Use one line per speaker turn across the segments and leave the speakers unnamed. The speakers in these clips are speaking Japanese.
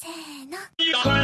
せーの。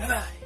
Bye bye.